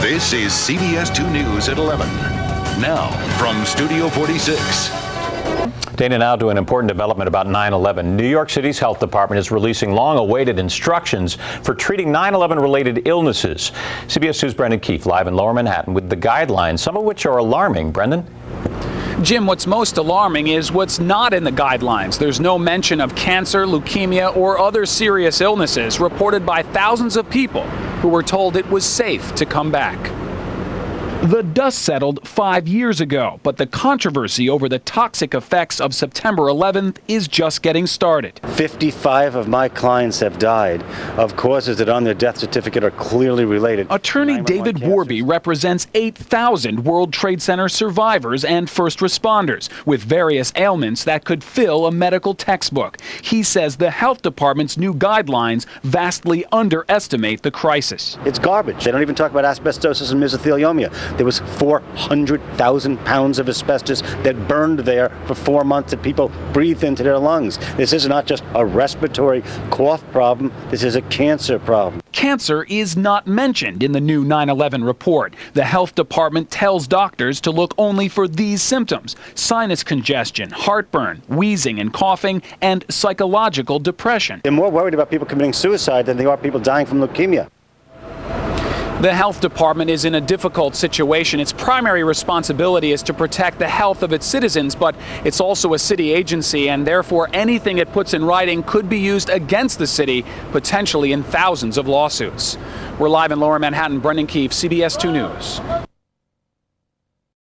This is CBS 2 News at 11. Now, from Studio 46. Dana, now to an important development about 9 11. New York City's health department is releasing long awaited instructions for treating 9 11 related illnesses. CBS 2's Brendan Keefe live in lower Manhattan with the guidelines, some of which are alarming. Brendan? Jim, what's most alarming is what's not in the guidelines. There's no mention of cancer, leukemia, or other serious illnesses reported by thousands of people who were told it was safe to come back. The dust settled five years ago, but the controversy over the toxic effects of September 11th is just getting started. 55 of my clients have died of causes that on their death certificate are clearly related. Attorney David Worby represents 8,000 World Trade Center survivors and first responders with various ailments that could fill a medical textbook. He says the health department's new guidelines vastly underestimate the crisis. It's garbage. They don't even talk about asbestosis and mesothelioma. There was 400,000 pounds of asbestos that burned there for four months that people breathed into their lungs. This is not just a respiratory cough problem, this is a cancer problem. Cancer is not mentioned in the new 9 11 report. The health department tells doctors to look only for these symptoms sinus congestion, heartburn, wheezing and coughing, and psychological depression. They're more worried about people committing suicide than they are people dying from leukemia. The health department is in a difficult situation. Its primary responsibility is to protect the health of its citizens, but it's also a city agency, and therefore anything it puts in writing could be used against the city, potentially in thousands of lawsuits. We're live in Lower Manhattan. Brendan Keefe, CBS 2 News.